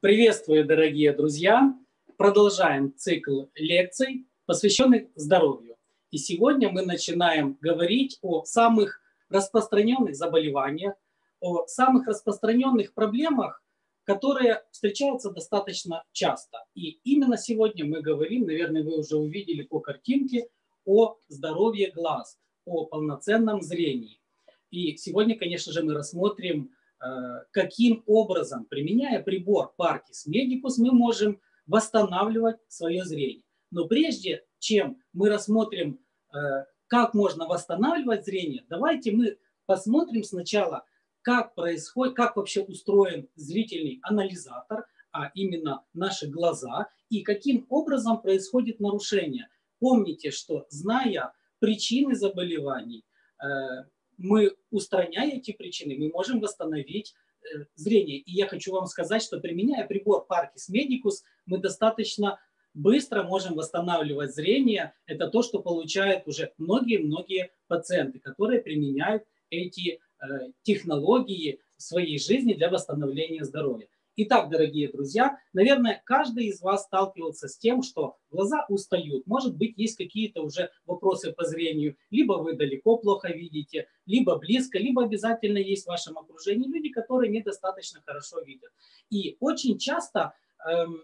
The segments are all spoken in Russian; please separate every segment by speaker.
Speaker 1: Приветствую, дорогие друзья! Продолжаем цикл лекций, посвященных здоровью. И сегодня мы начинаем говорить о самых распространенных заболеваниях, о самых распространенных проблемах, которые встречаются достаточно часто. И именно сегодня мы говорим, наверное, вы уже увидели по картинке, о здоровье глаз, о полноценном зрении. И сегодня, конечно же, мы рассмотрим каким образом, применяя прибор Parkis Medicus, мы можем восстанавливать свое зрение. Но прежде чем мы рассмотрим, э, как можно восстанавливать зрение, давайте мы посмотрим сначала, как происходит, как вообще устроен зрительный анализатор, а именно наши глаза, и каким образом происходит нарушение. Помните, что зная причины заболеваний, э, мы, устраняя эти причины, мы можем восстановить э, зрение. И я хочу вам сказать, что применяя прибор Parkis Medicus, мы достаточно быстро можем восстанавливать зрение. Это то, что получают уже многие-многие пациенты, которые применяют эти э, технологии в своей жизни для восстановления здоровья. Итак, дорогие друзья, наверное, каждый из вас сталкивался с тем, что глаза устают. Может быть, есть какие-то уже вопросы по зрению. Либо вы далеко плохо видите, либо близко, либо обязательно есть в вашем окружении люди, которые недостаточно хорошо видят. И очень часто эм,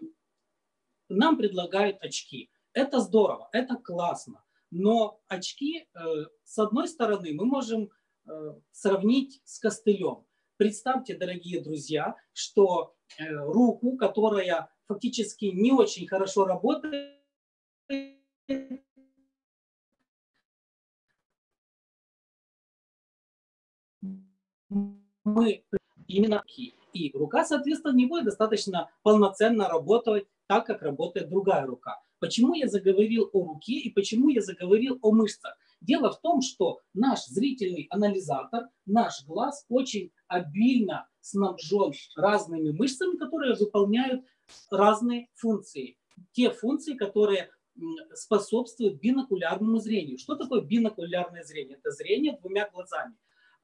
Speaker 1: нам предлагают очки. Это здорово, это классно. Но очки, э, с одной стороны, мы можем э, сравнить с костылем. Представьте, дорогие друзья, что руку, которая фактически не очень хорошо работает, мы именно и рука, соответственно, не будет достаточно полноценно работать так, как работает другая рука. Почему я заговорил о руке и почему я заговорил о мышцах? Дело в том, что наш зрительный анализатор, наш глаз очень обильно снабжен разными мышцами, которые выполняют разные функции. Те функции, которые способствуют бинокулярному зрению. Что такое бинокулярное зрение? Это зрение двумя глазами.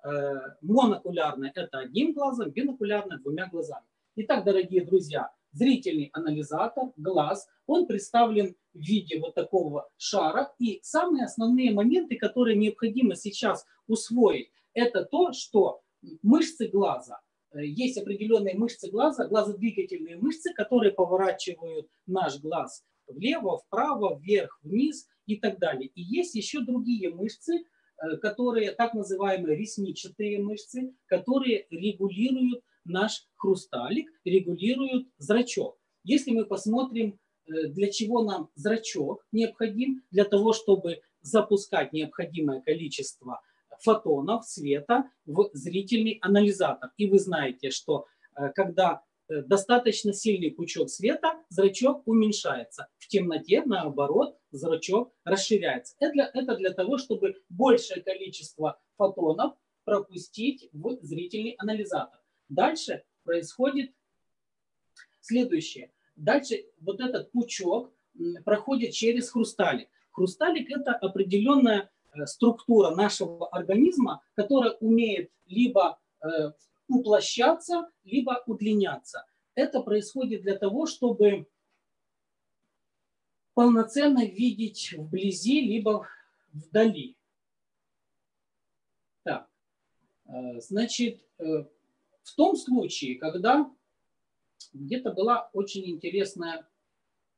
Speaker 1: Э, монокулярное – это одним глазом, бинокулярное – двумя глазами. Итак, дорогие друзья, зрительный анализатор, глаз, он представлен в виде вот такого шара. И самые основные моменты, которые необходимо сейчас усвоить, это то, что мышцы глаза – Э, есть определенные мышцы глаза, глазодвигательные мышцы, которые поворачивают наш глаз влево, вправо, вверх, вниз и так далее. И есть еще другие мышцы, э, которые так называемые ресничатые мышцы, которые регулируют наш хрусталик, регулируют зрачок. Если мы посмотрим, э, для чего нам зрачок необходим, для того, чтобы запускать необходимое количество фотонов света в зрительный анализатор. И вы знаете, что э, когда э, достаточно сильный пучок света, зрачок уменьшается. В темноте, наоборот, зрачок расширяется. Это для, это для того, чтобы большее количество фотонов пропустить в зрительный анализатор. Дальше происходит следующее. Дальше вот этот пучок проходит через хрусталик. Хрусталик – это определенная структура нашего организма, которая умеет либо э, уплощаться, либо удлиняться. Это происходит для того, чтобы полноценно видеть вблизи, либо вдали. Так, э, значит, в том случае, когда где-то была очень интересная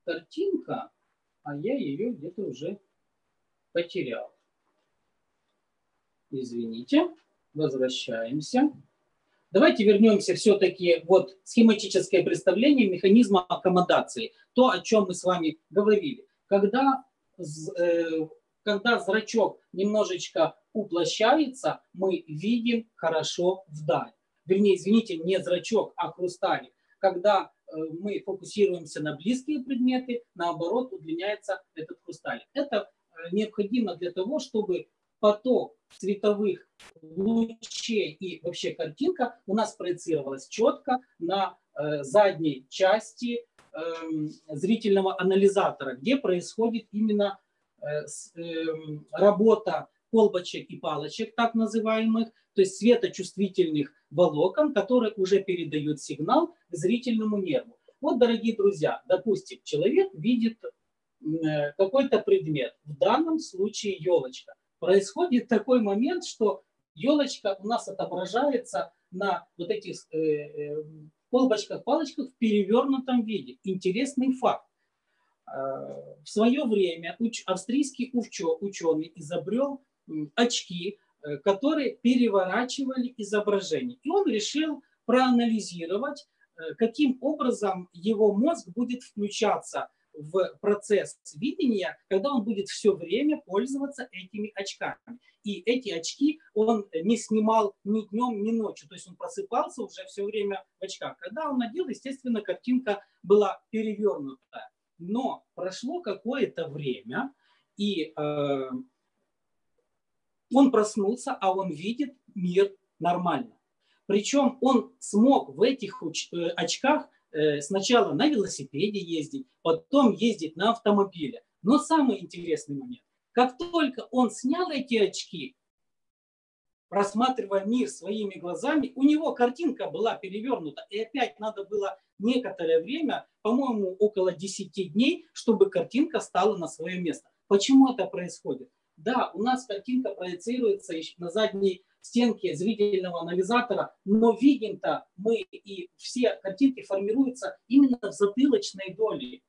Speaker 1: картинка, а я ее где-то уже потерял. Извините. Возвращаемся. Давайте вернемся все-таки вот схематическое представление механизма аккомодации. То, о чем мы с вами говорили. Когда, э, когда зрачок немножечко уплощается, мы видим хорошо вдаль. Вернее, извините, не зрачок, а хрусталик. Когда э, мы фокусируемся на близкие предметы, наоборот, удлиняется этот хрусталик. Это э, необходимо для того, чтобы поток цветовых лучей и вообще картинка у нас проецировалась четко на э, задней части э, зрительного анализатора, где происходит именно э, э, работа колбочек и палочек, так называемых, то есть светочувствительных волокон, которые уже передают сигнал к зрительному нерву. Вот, дорогие друзья, допустим, человек видит э, какой-то предмет, в данном случае елочка. Происходит такой момент, что елочка у нас отображается на вот этих э, э, колбочках, палочках в перевернутом виде. Интересный факт. В свое время австрийский ученый изобрел очки, которые переворачивали изображение. И он решил проанализировать Э, каким образом его мозг будет включаться в процесс видения, когда он будет все время пользоваться этими очками. И эти очки он не снимал ни днем, ни ночью. То есть он просыпался уже все время в очках. Когда он надел, естественно, картинка была перевернута. Но прошло какое-то время, и э, он проснулся, а он видит мир нормально. Причем он смог в этих э, очках сначала на велосипеде ездить, потом ездить на автомобиле. Но самый интересный момент, как только он снял эти очки, рассматривая мир своими глазами, у него картинка была перевернута. И опять надо было некоторое время, по-моему, около 10 дней, чтобы картинка стала на свое место. Почему это происходит? Да, у нас картинка проецируется на задней стенки зрительного анализатора, но видим-то мы и все картинки формируются именно в затылочной доле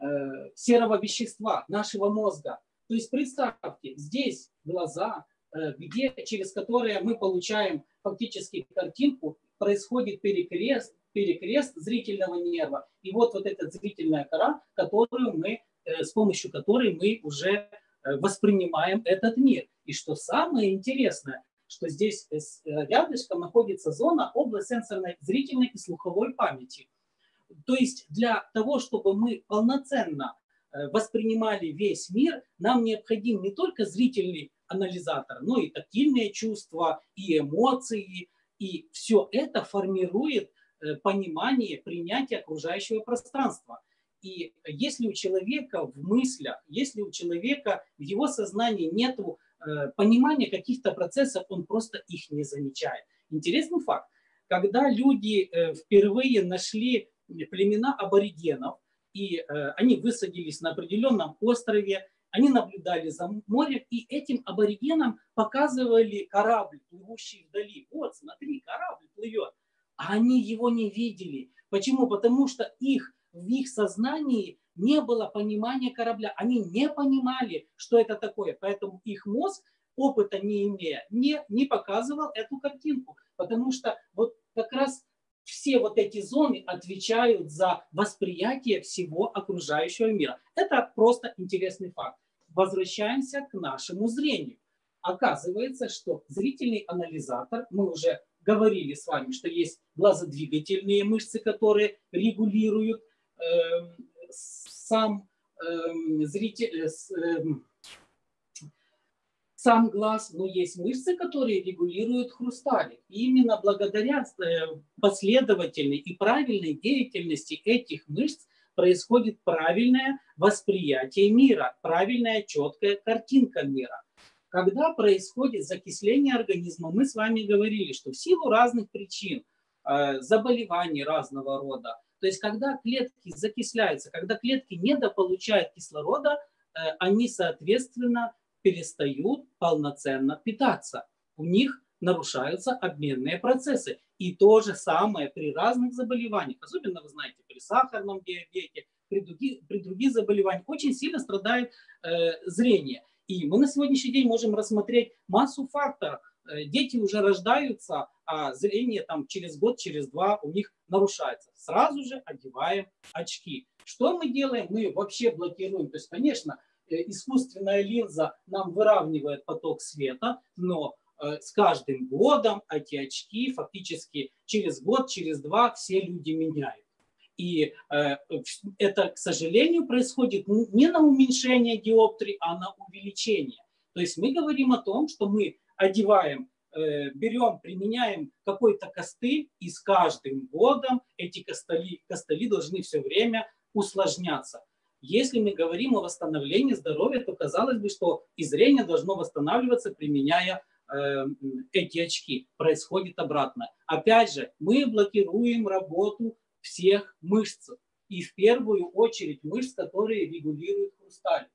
Speaker 1: э, серого вещества нашего мозга. То есть представьте, здесь глаза, э, где, через которые мы получаем фактически картинку, происходит перекрест, перекрест зрительного нерва. И вот вот эта зрительная кора, которую мы, э, с помощью которой мы уже воспринимаем этот мир. И что самое интересное, что здесь э, э, рядышком находится зона, область сенсорной, зрительной и слуховой памяти. То есть для того, чтобы мы полноценно воспринимали весь мир, нам необходим не только зрительный анализатор, но и тактильные чувства, и эмоции, и все это формирует понимание, принятие окружающего пространства. И если у человека в мыслях, если у человека в его сознании нет э, понимания каких-то процессов, он просто их не замечает. Интересный факт. Когда люди э, впервые нашли племена аборигенов, и э, они высадились на определенном острове, они наблюдали за морем, и этим аборигенам показывали корабль, плывущий вдали. Вот, смотри, корабль плывет. А они его не видели. Почему? Потому что их в их сознании не было понимания корабля. Они не понимали, что это такое. Поэтому их мозг, опыта не имея, не, не показывал эту картинку. Потому что вот как раз все вот эти зоны отвечают за восприятие всего окружающего мира. Это просто интересный факт. Возвращаемся к нашему зрению. Оказывается, что зрительный анализатор, мы уже говорили с вами, что есть глазодвигательные мышцы, которые регулируют сам эм, зритель, э, эм, сам глаз, но есть мышцы, которые регулируют хрусталик. И именно благодаря э, последовательной и правильной деятельности этих мышц происходит правильное восприятие мира, правильная четкая картинка мира. Когда происходит закисление организма, мы с вами говорили, что в силу разных причин, э, заболеваний разного рода, то есть, когда клетки закисляются, когда клетки недополучают кислорода, э, они, соответственно, перестают полноценно питаться. У них нарушаются обменные процессы. И то же самое при разных заболеваниях, особенно, вы знаете, при сахарном диабете, при других, при других заболеваниях, очень сильно страдает э, зрение. И мы на сегодняшний день можем рассмотреть массу факторов. Э, дети уже рождаются, а зрение там через год, через два у них нарушается. Сразу же одеваем очки. Что мы делаем? Мы вообще блокируем. То есть, конечно, э, искусственная линза нам выравнивает поток света, но э, с каждым годом эти очки фактически через год, через два все люди меняют. И это, к сожалению, происходит не на уменьшение диоптрий, а на увеличение. То есть мы говорим о том, что мы одеваем Э, берем, применяем какой-то костыль, и с каждым годом эти костыли, костыли должны все время усложняться. Если мы говорим о восстановлении здоровья, то казалось бы, что и зрение должно восстанавливаться, применяя э, эти очки. Происходит обратно. Опять же, мы блокируем работу всех мышц. И в первую очередь мышц, которые регулируют хрусталик.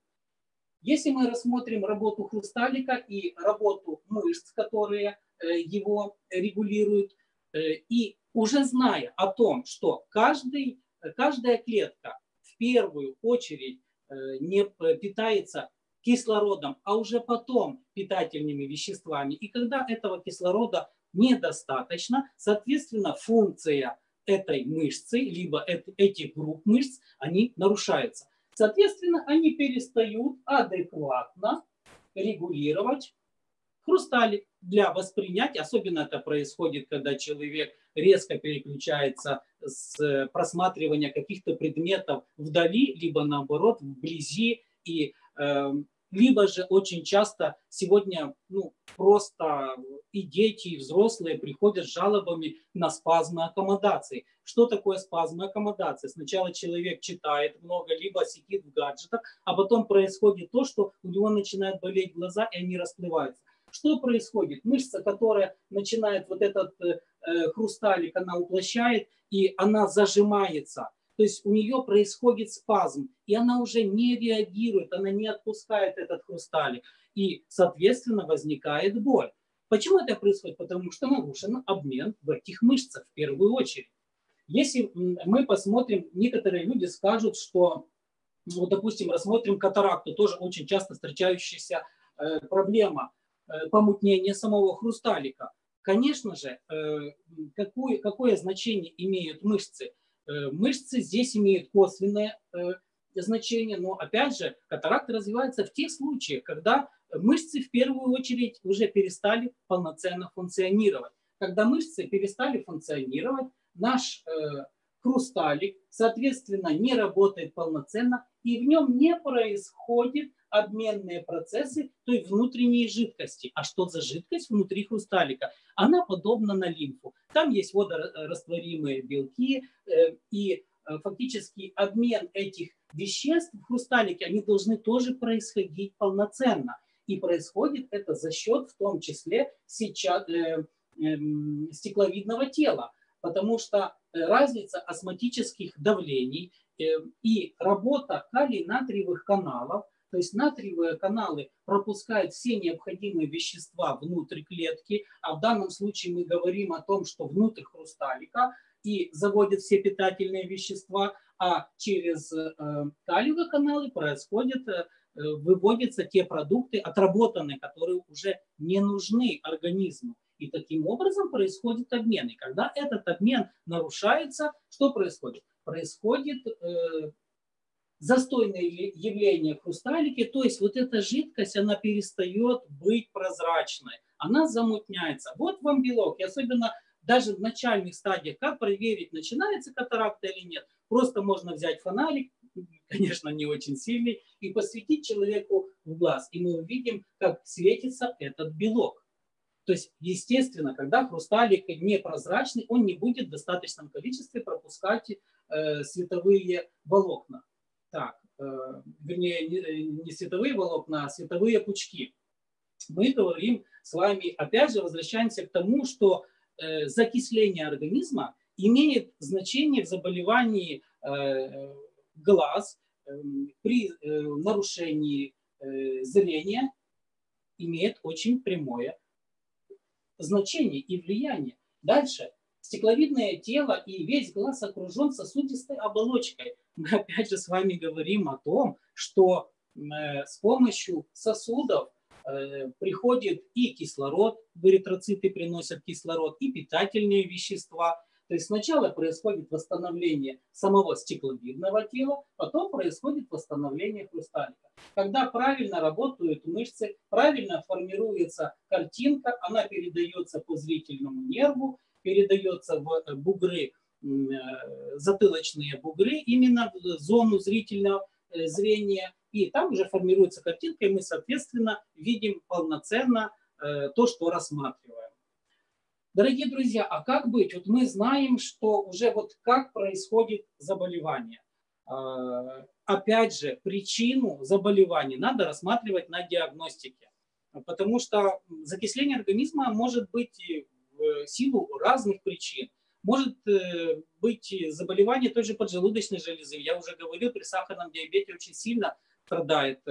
Speaker 1: Если мы рассмотрим работу хрусталика и работу мышц, которые э, его регулируют, э, и уже зная о том, что каждый, каждая клетка в первую очередь э, не питается кислородом, а уже потом питательными веществами. И когда этого кислорода недостаточно, соответственно, функция этой мышцы, либо этих групп мышц, они нарушаются. Соответственно, они перестают адекватно регулировать хрусталик для воспринятия. Особенно это происходит, когда человек резко переключается с просматривания каких-то предметов вдали, либо наоборот вблизи. И э, либо же очень часто сегодня ну, просто и дети, и взрослые приходят с жалобами на спазмы аккомодации. Что такое спазмы аккомодации? Сначала человек читает много, либо сидит в гаджетах, а потом происходит то, что у него начинают болеть глаза, и они расплываются. Что происходит? Мышца, которая начинает вот этот э, э хрусталик, она уплощает, и она зажимается – то есть у нее происходит спазм, и она уже не реагирует, она не отпускает этот хрусталик. И, соответственно, возникает боль. Почему это происходит? Потому что нарушен обмен в этих мышцах в первую очередь. Если мы посмотрим, некоторые люди скажут, что, ну, допустим, рассмотрим катаракту, тоже очень часто встречающаяся э, проблема э, помутнения самого хрусталика. Конечно же, э, какое, какое значение имеют мышцы? Э, мышцы здесь имеют косвенное э, значение, но опять же катаракта развивается в тех случаях, когда мышцы в первую очередь уже перестали полноценно функционировать. Когда мышцы перестали функционировать, наш э, хрусталик, соответственно, не работает полноценно, и в нем не происходит обменные процессы той внутренней жидкости. А что за жидкость внутри хрусталика? Она подобна на лимфу. Там есть водорастворимые белки, э, и э, фактически обмен этих веществ в хрусталике, они должны тоже происходить полноценно. И происходит это за счет в том числе сейчас, э, э, стекловидного тела, потому что разница осмотических давлений э, и работа калий-натриевых каналов – то есть натриевые каналы пропускают все необходимые вещества внутрь клетки, а в данном случае мы говорим о том, что внутрь хрусталика и заводят все питательные вещества, а через э, калиевые каналы происходит, э, выводятся те продукты отработанные, которые уже не нужны организму. И таким образом происходит обмен. И когда этот обмен нарушается, что происходит? Происходит э, застойное явление в хрусталике, то есть вот эта жидкость, она перестает быть прозрачной, она замутняется. Вот вам белок, и особенно даже в начальных стадиях, как проверить, начинается катаракта или нет. Просто можно взять фонарик, конечно, не очень сильный, и посветить человеку в глаз, и мы увидим, как светится этот белок. То есть, естественно, когда хрусталик непрозрачный, он не будет в достаточном количестве пропускать э, световые волокна так, э, вернее, не, не световые волокна, а световые пучки. Мы говорим с вами, опять же, возвращаемся к тому, что э, закисление организма имеет значение в заболевании э, глаз э, при э, нарушении э, зрения, имеет очень прямое значение и влияние. Дальше. Стекловидное тело и весь глаз окружен сосудистой оболочкой – мы опять же с вами говорим о том, что э, с помощью сосудов э, приходит и кислород, в эритроциты приносят кислород, и питательные вещества. То есть сначала происходит восстановление самого стекловидного тела, потом происходит восстановление хрусталика. Когда правильно работают мышцы, правильно формируется картинка, она передается по зрительному нерву, передается в э, бугры Э, затылочные бугры именно в зону зрительного э, зрения. И там уже формируется картинка, и мы, соответственно, видим полноценно то, что рассматриваем. Дорогие друзья, а как быть? Вот мы знаем, что уже вот как происходит заболевание. Опять же, причину заболевания надо рассматривать на диагностике. Потому что закисление организма может быть силу разных причин Может быть заболевание той же поджелудочной железы. Я уже говорил, при сахарном диабете очень сильно страдает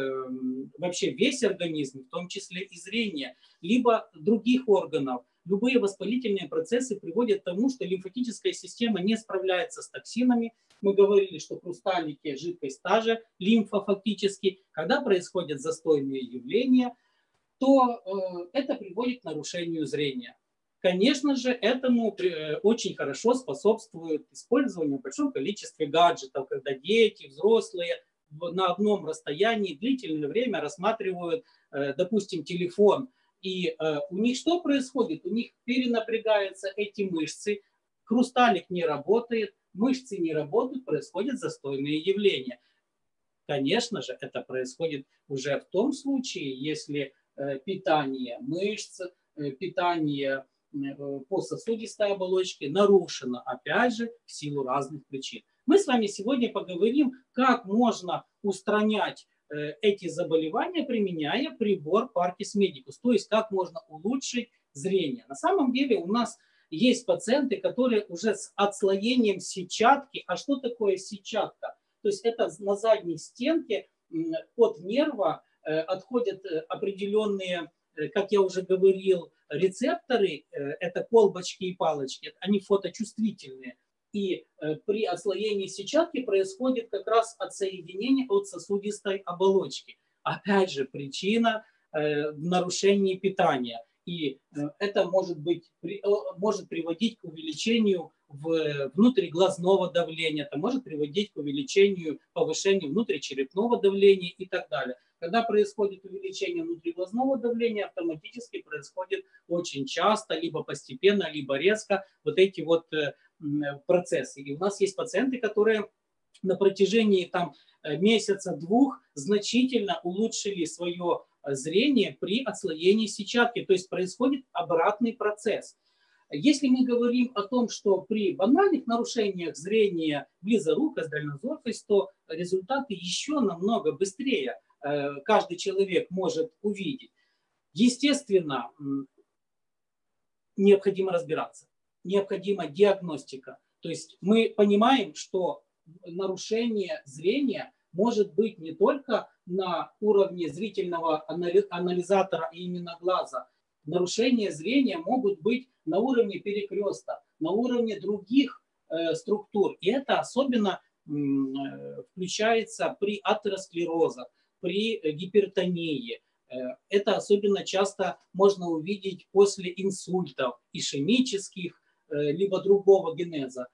Speaker 1: вообще весь организм, в том числе и зрение, либо других органов – любые воспалительные процессы приводят к тому, что лимфатическая система не справляется с токсинами. Мы говорили, что хрусталики жидкой стажи, лимфа фактически, когда происходят застойные явления, то э, это приводит к нарушению зрения. Конечно же, этому э, очень хорошо способствует использование в большом количестве гаджетов, когда дети, взрослые на одном расстоянии длительное время рассматривают, э, допустим, телефон – и э, у них что происходит? У них перенапрягаются эти мышцы, хрусталик не работает, мышцы не работают, происходят застойные явления. Конечно же, это происходит уже в том случае, если питание мышц, питание э, по сосудистой оболочке нарушено, опять же, в силу разных причин. Мы с вами сегодня поговорим, как можно устранять Э, эти заболевания, применяя прибор Parkis Medicus, то есть как можно улучшить зрение. На самом деле у нас есть пациенты, которые уже с отслоением сетчатки. А что такое сетчатка? То есть это на задней стенке от нерва э, отходят определенные, как я уже говорил, рецепторы, это колбочки и палочки, они фоточувствительные. И э, при отслоении сетчатки происходит как раз отсоединение от сосудистой оболочки. Опять же, причина э, в нарушении питания. И э, это может, быть, может приводить к увеличению внутриглазного давления, это может приводить к увеличению, повышению внутричерепного давления и так далее. Когда происходит увеличение внутриглазного давления, автоматически происходит очень часто, либо постепенно, либо резко вот эти вот процессы. И у нас есть пациенты, которые на протяжении там, э, месяца-двух значительно улучшили свое зрение при отслоении сетчатки. То есть происходит обратный процесс. Если мы говорим о том, что при банальных нарушениях зрения, близорукость, дальнозоркость, то результаты еще намного быстрее э, каждый человек может увидеть. Естественно, необходимо разбираться необходима диагностика. То есть мы понимаем, что нарушение зрения может быть не только на уровне зрительного анализатора и именно глаза. Нарушения зрения могут быть на уровне перекреста, на уровне других э, структур. И это особенно э, включается при атеросклерозах, при гипертонии. Э, это особенно часто можно увидеть после инсультов ишемических, либо другого генеза.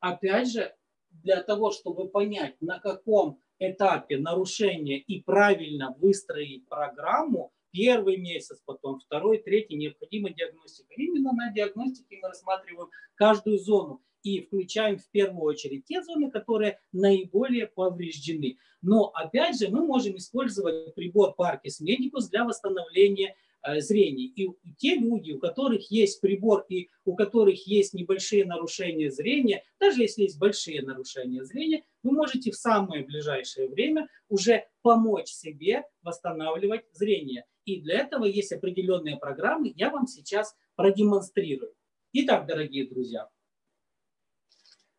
Speaker 1: Опять же, для того, чтобы понять, на каком этапе нарушения и правильно выстроить программу, первый месяц, потом второй, третий, необходима диагностика. Именно на диагностике мы рассматриваем каждую зону и включаем в первую очередь те зоны, которые наиболее повреждены. Но опять же мы можем использовать прибор Parkis Medicus для восстановления зрения. И те люди, у которых есть прибор и у которых есть небольшие нарушения зрения, даже если есть большие нарушения зрения, вы можете в самое ближайшее время уже помочь себе восстанавливать зрение. И для этого есть определенные программы, я вам сейчас продемонстрирую. Итак, дорогие друзья,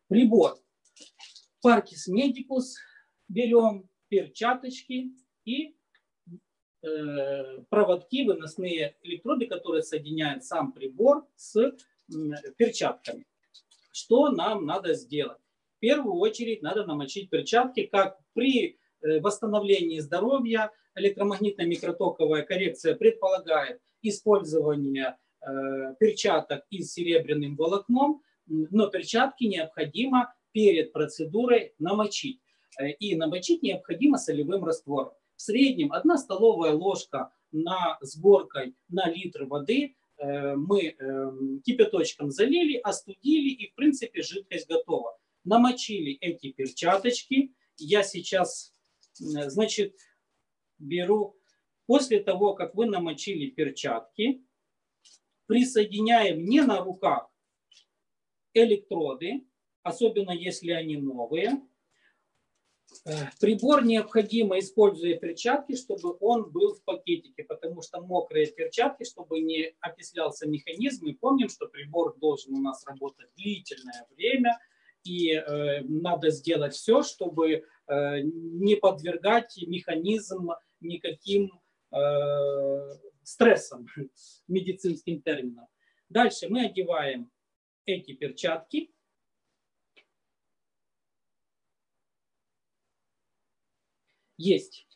Speaker 1: прибор Parkis Medicus, берем перчаточки и Э, проводки, выносные электроды, которые соединяют сам прибор с перчатками. Что нам надо сделать? В первую очередь надо намочить перчатки, как при э, восстановлении здоровья электромагнитная микротоковая коррекция предполагает использование э, перчаток из серебряным волокном, но перчатки необходимо перед процедурой намочить. И намочить необходимо солевым раствором. В среднем одна столовая ложка на сборкой на литр воды э, мы эм, кипяточком залили, остудили и в принципе жидкость готова. Намочили эти перчаточки. Я сейчас, э, значит, беру, после того, как вы намочили перчатки, присоединяем не на руках электроды, особенно если они новые, Э, прибор необходимо, используя перчатки, чтобы он был в пакетике, потому что мокрые перчатки, чтобы не окислялся механизм. И помним, что прибор должен у нас работать длительное время, и э, надо сделать все, чтобы э, не подвергать механизм никаким э, стрессам, медицинским терминам. Дальше мы одеваем эти перчатки есть.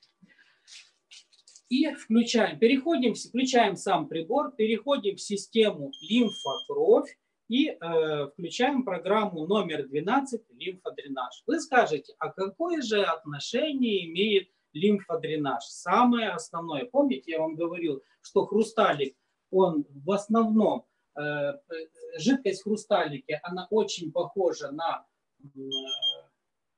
Speaker 1: И включаем, переходим, включаем сам прибор, переходим в систему лимфа-кровь и э, включаем программу номер 12 лимфодренаж. Вы скажете, а какое же отношение имеет лимфодренаж? Самое основное. Помните, я вам говорил, что хрусталик, он в основном, э, жидкость хрусталики, она очень похожа на, э,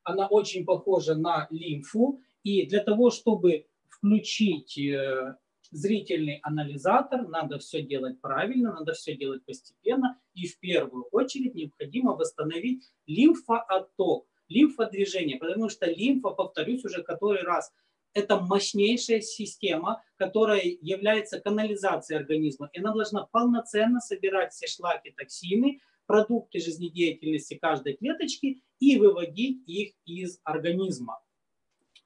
Speaker 1: она очень похожа на лимфу, и для того, чтобы включить э, зрительный анализатор, надо все делать правильно, надо все делать постепенно. И в первую очередь необходимо восстановить лимфоотток, лимфодвижение, потому что лимфа, повторюсь уже который раз, это мощнейшая система, которая является канализацией организма. И она должна полноценно собирать все шлаки, токсины, продукты жизнедеятельности каждой клеточки и выводить их из организма.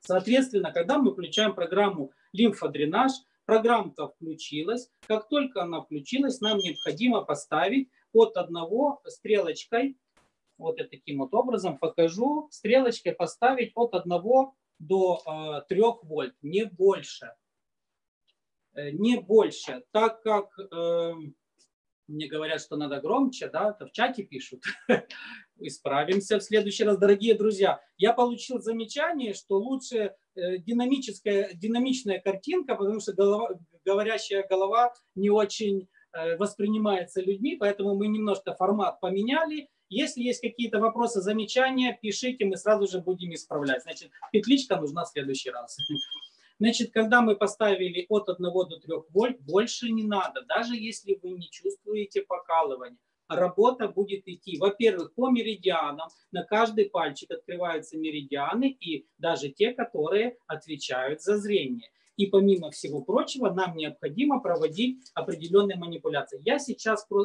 Speaker 1: Соответственно, когда мы включаем программу лимфодренаж, программка включилась. Как только она включилась, нам необходимо поставить от одного стрелочкой, вот я таким вот образом покажу, стрелочкой поставить от 1 до э, 3 вольт, не больше. Э, не больше, так как э, мне говорят, что надо громче, да, это в чате пишут. Исправимся в следующий раз, дорогие друзья. Я получил замечание, что лучше э, динамическая, динамичная картинка, потому что голова, говорящая голова не очень э, воспринимается людьми, поэтому мы немножко формат поменяли. Если есть какие-то вопросы, замечания, пишите, мы сразу же будем исправлять. Значит, петличка нужна в следующий раз. Значит, когда мы поставили от 1 до 3 вольт, больше не надо, даже если вы не чувствуете покалывания. Работа будет идти, во-первых, по меридианам. На каждый пальчик открываются меридианы и даже те, которые отвечают за зрение. И помимо всего прочего, нам необходимо проводить определенные манипуляции. Я сейчас э,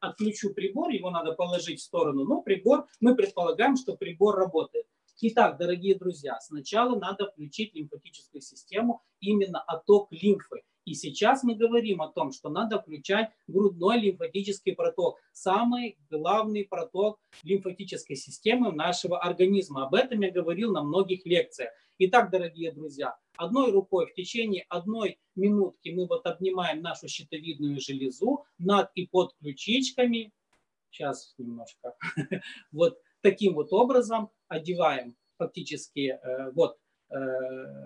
Speaker 1: отключу прибор, его надо положить в сторону, но прибор, мы предполагаем, что прибор работает. Итак, дорогие друзья, сначала надо включить лимфатическую систему, именно отток лимфы. И сейчас мы говорим о том, что надо включать грудной лимфатический проток, самый главный проток лимфатической системы нашего организма. Об этом я говорил на многих лекциях. Итак, дорогие друзья, одной рукой в течение одной минутки мы вот обнимаем нашу щитовидную железу над и под ключичками. Сейчас немножко. Вот таким вот образом одеваем фактически, э, вот, э,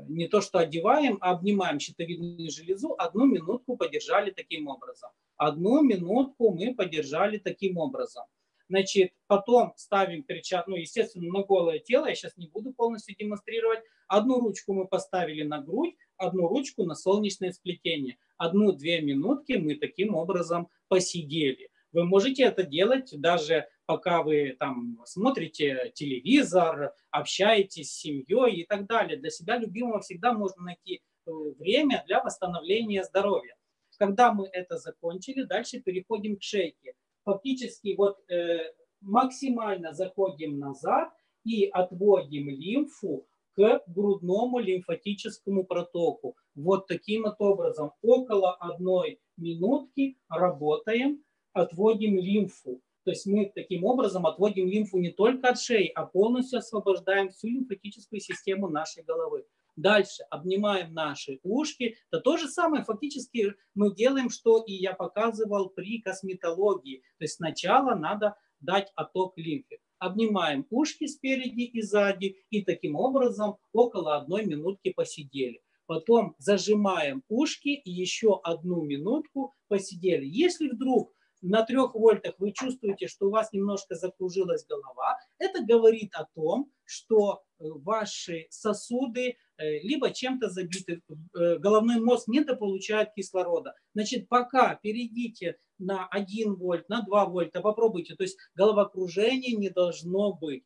Speaker 1: не то что одеваем, а обнимаем щитовидную железу, одну минутку подержали таким образом. Одну минутку мы подержали таким образом. Значит, потом ставим перчатку, ну, естественно, на голое тело, я сейчас не буду полностью демонстрировать. Одну ручку мы поставили на грудь, одну ручку на солнечное сплетение. Одну-две минутки мы таким образом посидели. Вы можете это делать даже пока вы там смотрите телевизор, общаетесь с семьей и так далее. Для себя любимого всегда можно найти э, время для восстановления здоровья. Когда мы это закончили, дальше переходим к шейке. Фактически вот э, максимально заходим назад и отводим лимфу к грудному лимфатическому протоку. Вот таким вот образом. Около одной минутки работаем, отводим лимфу. То есть мы таким образом отводим лимфу не только от шеи, а полностью освобождаем всю лимфатическую систему нашей головы. Дальше обнимаем наши ушки. Это то же самое фактически мы делаем, что и я показывал при косметологии. То есть сначала надо дать отток лимфы. Обнимаем ушки спереди и сзади и таким образом около одной минутки посидели. Потом зажимаем ушки и еще одну минутку посидели. Если вдруг на трех вольтах вы чувствуете, что у вас немножко закружилась голова, это говорит о том, что э, ваши сосуды э, либо чем-то забиты, э, головной мозг недополучает кислорода. Значит, пока перейдите на 1 вольт, на 2 вольта, попробуйте. То есть головокружения не должно быть.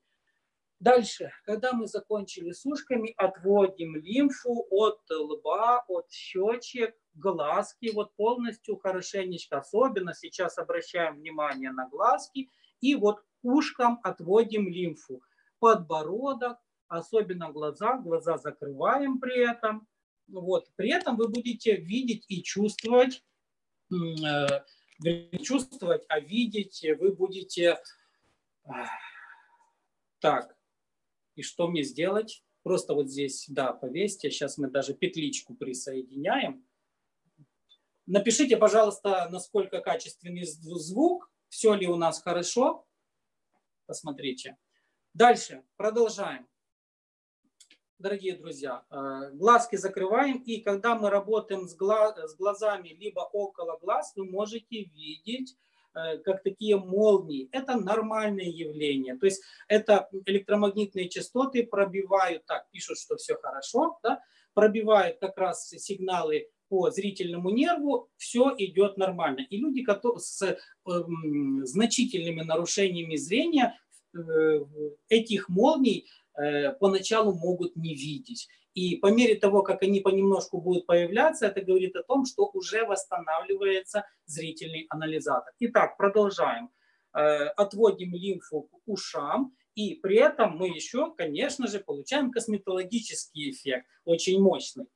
Speaker 1: Дальше, когда мы закончили с ушками, отводим лимфу от лба, от щечек, глазки, вот полностью хорошенечко, особенно сейчас обращаем внимание на глазки, и вот ушкам отводим лимфу. Подбородок, особенно глаза, глаза закрываем при этом. Вот. При этом вы будете видеть и чувствовать, э, чувствовать, а видеть вы будете... Так, и что мне сделать? Просто вот здесь, да, повесьте. Сейчас мы даже петличку присоединяем. Напишите, пожалуйста, насколько качественный звук, все ли у нас хорошо. Посмотрите. Дальше, продолжаем. Дорогие друзья, э, глазки закрываем, и когда мы работаем с, глазами либо около глаз, вы можете видеть Э, как такие молнии. Это нормальное явление. То есть это электромагнитные частоты пробивают, так, пишут, что все хорошо, да, пробивают как раз сигналы по зрительному нерву, все идет нормально. И люди с э, значительными нарушениями зрения э, этих молний э, поначалу могут не видеть. И по мере того, как они понемножку будут появляться, это говорит о том, что уже восстанавливается зрительный анализатор. Итак, продолжаем. Э, отводим лимфу к ушам, и при этом мы еще, конечно же, получаем косметологический эффект, очень мощный.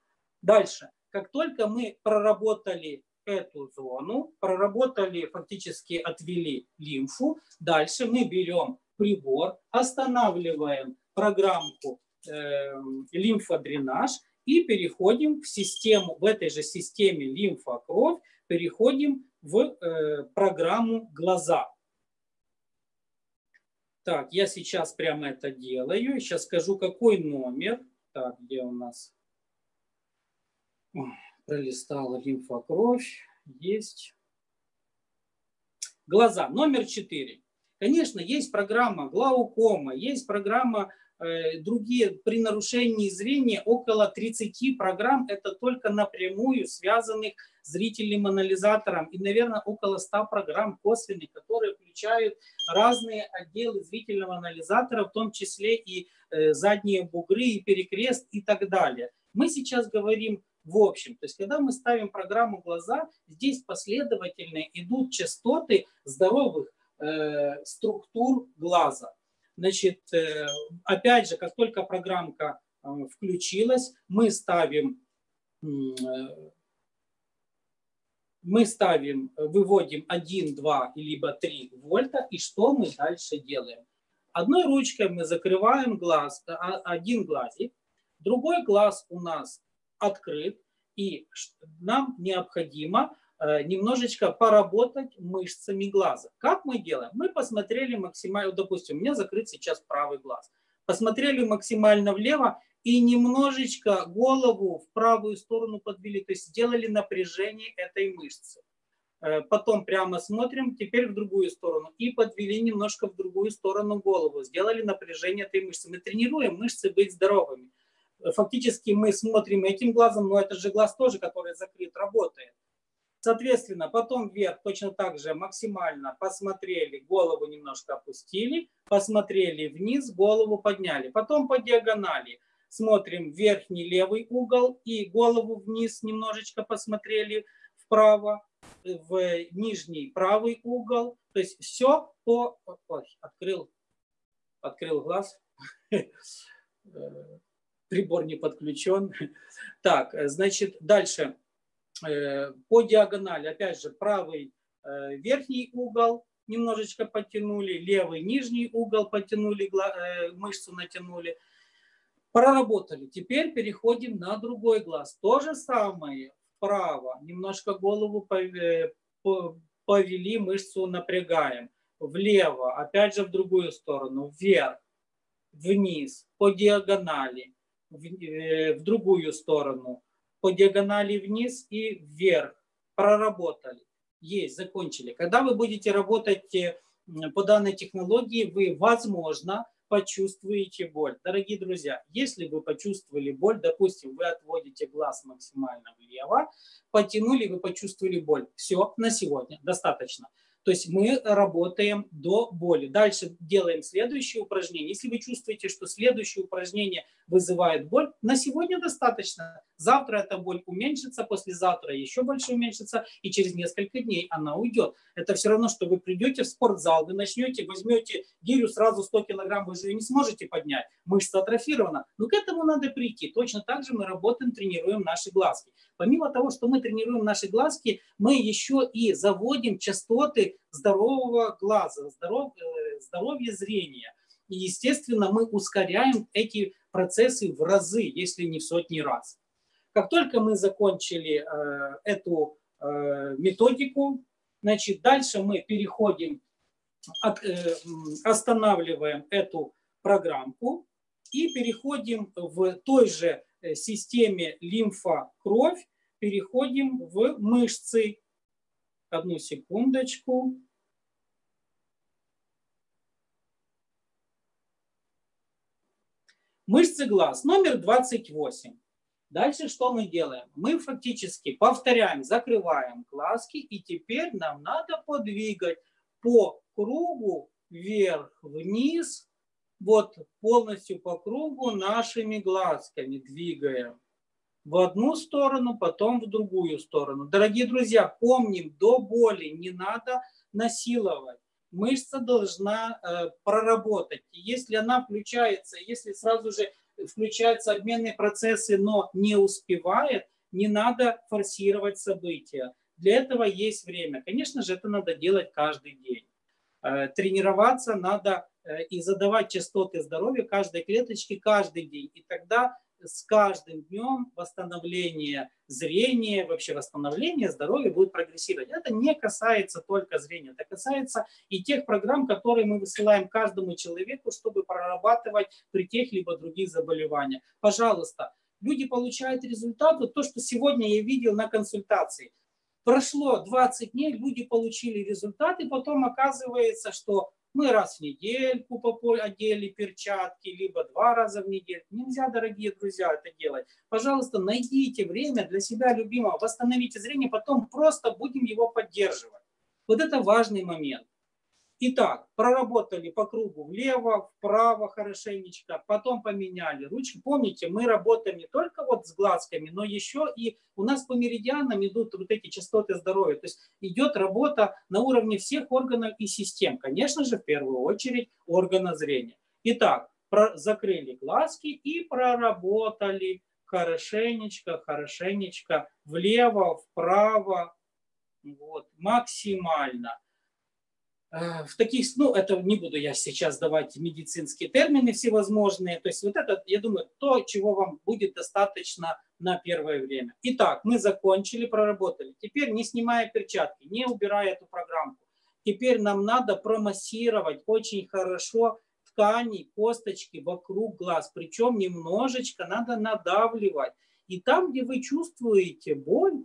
Speaker 1: Дальше. Как только мы проработали эту зону, проработали, фактически отвели лимфу, дальше мы берем прибор, останавливаем программку э, лимфодренаж и переходим в систему, в этой же системе лимфа-кровь, переходим в э, программу глаза. Так, я сейчас прямо это делаю. Сейчас скажу, какой номер. Так, где у нас? Пролистала лимфокровь. Есть. Глаза. Номер 4. Конечно, есть программа глаукома, есть программа Э, другие при нарушении зрения около 30 программ это только напрямую связанных с зрительным анализатором и, наверное, около 100 программ косвенных, которые включают разные отделы зрительного анализатора, в том числе и э, задние бугры, и перекрест и так далее. Мы сейчас говорим в общем. То есть, когда мы ставим программу глаза, здесь последовательно идут частоты здоровых э, структур глаза. Значит, э, опять же, как только программка э, включилась, мы ставим, э, мы ставим, выводим 1, 2, либо 3 вольта, и что мы дальше делаем? Одной ручкой мы закрываем глаз, а, один глазик, другой глаз у нас открыт, и нам необходимо Э, немножечко поработать мышцами глаза. Как мы делаем? Мы посмотрели максимально, допустим, у меня закрыт сейчас правый глаз. Посмотрели максимально влево и немножечко голову в правую сторону подвели, то есть сделали напряжение этой мышцы. Э, потом прямо смотрим, теперь в другую сторону и подвели немножко в другую сторону голову, сделали напряжение этой мышцы. Мы тренируем мышцы быть здоровыми. Фактически мы смотрим этим глазом, но это же глаз тоже, который закрыт, работает. Соответственно, потом вверх точно так же максимально посмотрели, голову немножко опустили, посмотрели вниз, голову подняли. Потом по диагонали смотрим верхний левый угол и голову вниз немножечко посмотрели вправо, в нижний правый угол. То есть все по... Ой, открыл, открыл глаз. Прибор не подключен. Так, значит, дальше Э, по диагонали, опять же, правый э, верхний угол немножечко подтянули, левый нижний угол подтянули, э, мышцу натянули. Проработали. Теперь переходим на другой глаз. То же самое вправо. Немножко голову повели, мышцу напрягаем. Влево, опять же в другую сторону, вверх, вниз, по диагонали, в, в другую сторону по диагонали вниз и вверх. Проработали. Есть, закончили. Когда вы будете работать э, по данной технологии, вы, возможно, почувствуете боль. Дорогие друзья, если вы почувствовали боль, допустим, вы отводите глаз максимально влево, потянули, вы почувствовали боль. Все, на сегодня достаточно. То есть мы работаем до боли. Дальше делаем следующее упражнение. Если вы чувствуете, что следующее упражнение вызывает боль, на сегодня достаточно. Завтра эта боль уменьшится, послезавтра еще больше уменьшится, и через несколько дней она уйдет. Это все равно, что вы придете в спортзал, вы начнете, возьмете гирю сразу 100 килограмм, вы же ее не сможете поднять, мышца атрофирована. Но к этому надо прийти. Точно так же мы работаем, тренируем наши глазки. Помимо того, что мы тренируем наши глазки, мы еще и заводим частоты здорового глаза, здоров, э, здоровье зрения. И, естественно, мы ускоряем эти процессы в разы, если не в сотни раз. Как только мы закончили э, эту э, методику, значит, дальше мы переходим, от, останавливаем эту программку и переходим в той же Э, системе лимфа-кровь переходим в мышцы. Одну секундочку. Мышцы глаз номер 28. Дальше что мы делаем? Мы фактически повторяем, закрываем глазки, и теперь нам надо подвигать по кругу вверх-вниз, вот полностью по кругу нашими глазками двигаем. В одну сторону, потом в другую сторону. Дорогие друзья, помним, до боли не надо насиловать. Мышца должна э, проработать. если она включается, если сразу же включаются обменные процессы, но не успевает, не надо форсировать события. Для этого есть время. Конечно же, это надо делать каждый день. Э, тренироваться надо Э, и задавать частоты здоровья каждой клеточки каждый день. И тогда с каждым днем восстановление зрения, вообще восстановление здоровья будет прогрессировать. Это не касается только зрения, это касается и тех программ, которые мы высылаем каждому человеку, чтобы прорабатывать при тех либо других заболеваниях. Пожалуйста, люди получают результат, вот то, что сегодня я видел на консультации. Прошло 20 дней, люди получили результат, и потом оказывается, что мы раз в недельку одели перчатки, либо два раза в неделю. Нельзя, дорогие друзья, это делать. Пожалуйста, найдите время для себя любимого, восстановите зрение, потом просто будем его поддерживать. Вот это важный момент. Итак, проработали по кругу влево, вправо хорошенечко, потом поменяли ручки. Помните, мы работаем не только вот с глазками, но еще и у нас по меридианам идут вот эти частоты здоровья. То есть идет работа на уровне всех органов и систем. Конечно же, в первую очередь органа зрения. Итак, закрыли глазки и проработали хорошенечко, хорошенечко влево, вправо, вот, максимально. Э, в таких, ну, это не буду я сейчас давать медицинские термины всевозможные. То есть вот это, я думаю, то, чего вам будет достаточно на первое время. Итак, мы закончили, проработали. Теперь, не снимая перчатки, не убирая эту программку, теперь нам надо промассировать очень хорошо ткани, косточки вокруг глаз. Причем немножечко надо надавливать. И там, где вы чувствуете боль,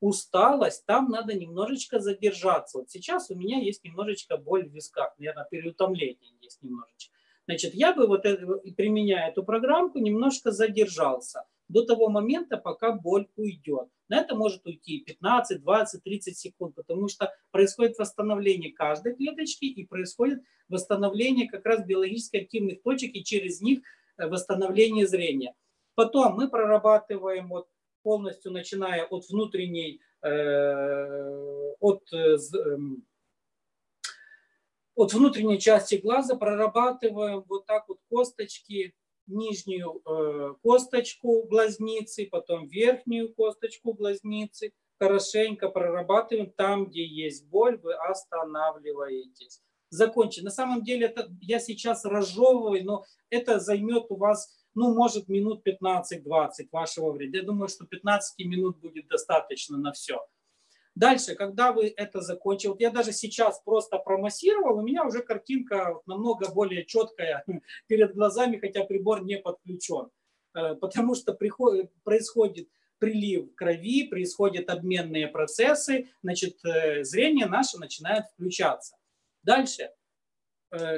Speaker 1: усталость, там надо немножечко задержаться. Вот сейчас у меня есть немножечко боль в висках, наверное, переутомление есть немножечко. Значит, я бы вот это, применяя эту программку, немножко задержался до того момента, пока боль уйдет. На это может уйти 15, 20, 30 секунд, потому что происходит восстановление каждой клеточки и происходит восстановление как раз биологически активных точек и через них э, восстановление зрения. Потом мы прорабатываем вот полностью начиная от внутренней, э, от, э, эм, от внутренней части глаза прорабатываем вот так вот косточки, нижнюю э, косточку глазницы, потом верхнюю косточку глазницы, хорошенько прорабатываем. Там, где есть боль, вы останавливаетесь. Закончим. На самом деле это я сейчас разжевываю, но это займет у вас ну, может, минут 15-20 вашего времени. Я думаю, что 15 минут будет достаточно на все. Дальше, когда вы это закончили, вот я даже сейчас просто промассировал, у меня уже картинка намного более четкая перед глазами, хотя прибор не подключен. Э, потому что приходит, происходит прилив крови, происходят обменные процессы, значит, э, зрение наше начинает включаться. Дальше,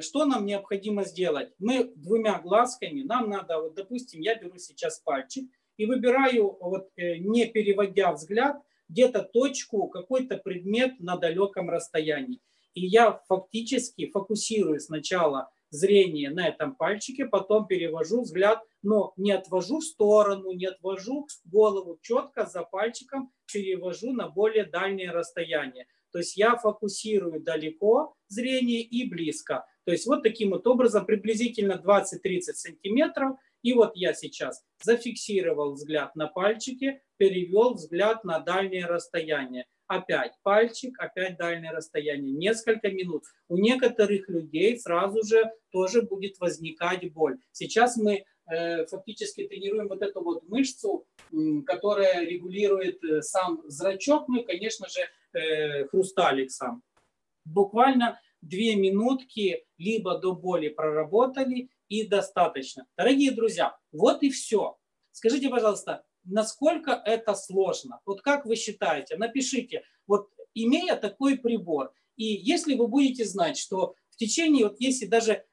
Speaker 1: что нам необходимо сделать? Мы двумя глазками, нам надо, вот, допустим, я беру сейчас пальчик и выбираю, вот, э, не переводя взгляд, где-то точку, какой-то предмет на далеком расстоянии. И я фактически фокусирую сначала зрение на этом пальчике, потом перевожу взгляд, но не отвожу в сторону, не отвожу голову, четко за пальчиком перевожу на более дальнее расстояние. То есть я фокусирую далеко зрение и близко. То есть вот таким вот образом приблизительно 20-30 сантиметров. И вот я сейчас зафиксировал взгляд на пальчике, перевел взгляд на дальнее расстояние. Опять пальчик, опять дальнее расстояние. Несколько минут. У некоторых людей сразу же тоже будет возникать боль. Сейчас мы э, фактически тренируем вот эту вот мышцу, которая регулирует э, сам зрачок, ну и, конечно же, э, хрусталик сам. Буквально две минутки либо до боли проработали и достаточно. Дорогие друзья, вот и все. Скажите, пожалуйста, насколько это сложно? Вот как вы считаете? Напишите, вот имея такой прибор, и если вы будете знать, что в течение, вот если даже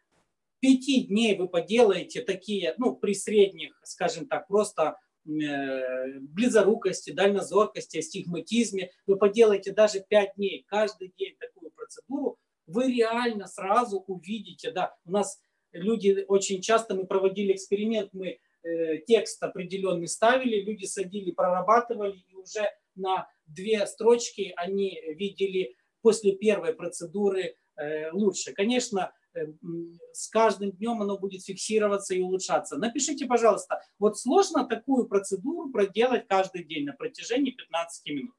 Speaker 1: пяти дней вы поделаете такие, ну, при средних, скажем так, просто близорукости, дальнозоркости, астигматизме, вы поделаете даже пять дней, каждый день такую процедуру, вы реально сразу увидите, да, у нас люди очень часто, мы проводили эксперимент, мы э, текст определенный ставили, люди садили, прорабатывали, и уже на две строчки они видели после первой процедуры э, лучше. Конечно, э, с каждым днем оно будет фиксироваться и улучшаться. Напишите, пожалуйста, вот сложно такую процедуру проделать каждый день на протяжении 15 минут.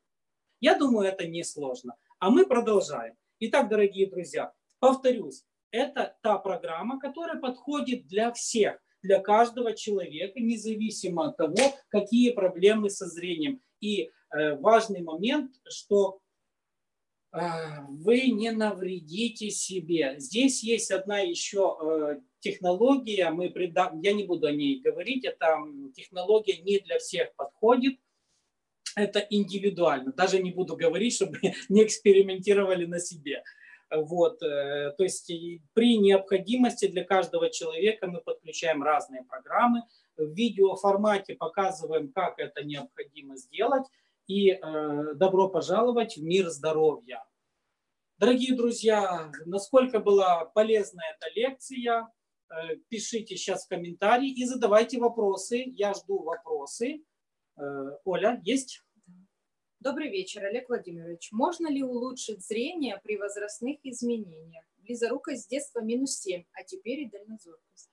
Speaker 1: Я думаю, это не сложно. А мы продолжаем. Итак, дорогие друзья, повторюсь, это та программа, которая подходит для всех, для каждого человека, независимо от того, какие проблемы со зрением. И э, важный момент, что э, вы не навредите себе. Здесь есть одна еще э, технология, мы придам, я не буду о ней говорить, это технология не для всех подходит, это индивидуально. Даже не буду говорить, чтобы не экспериментировали на себе. Вот, э, то есть при необходимости для каждого человека мы подключаем разные программы. В видеоформате показываем, как это необходимо сделать. И э, добро пожаловать в мир здоровья. Дорогие друзья, насколько была полезна эта лекция, э, пишите сейчас в комментарии и задавайте вопросы. Я жду вопросы. Э, Оля, есть?
Speaker 2: Добрый вечер, Олег Владимирович. Можно ли улучшить зрение при возрастных изменениях? Близорукость с детства минус 7, а теперь и дальнозоркость.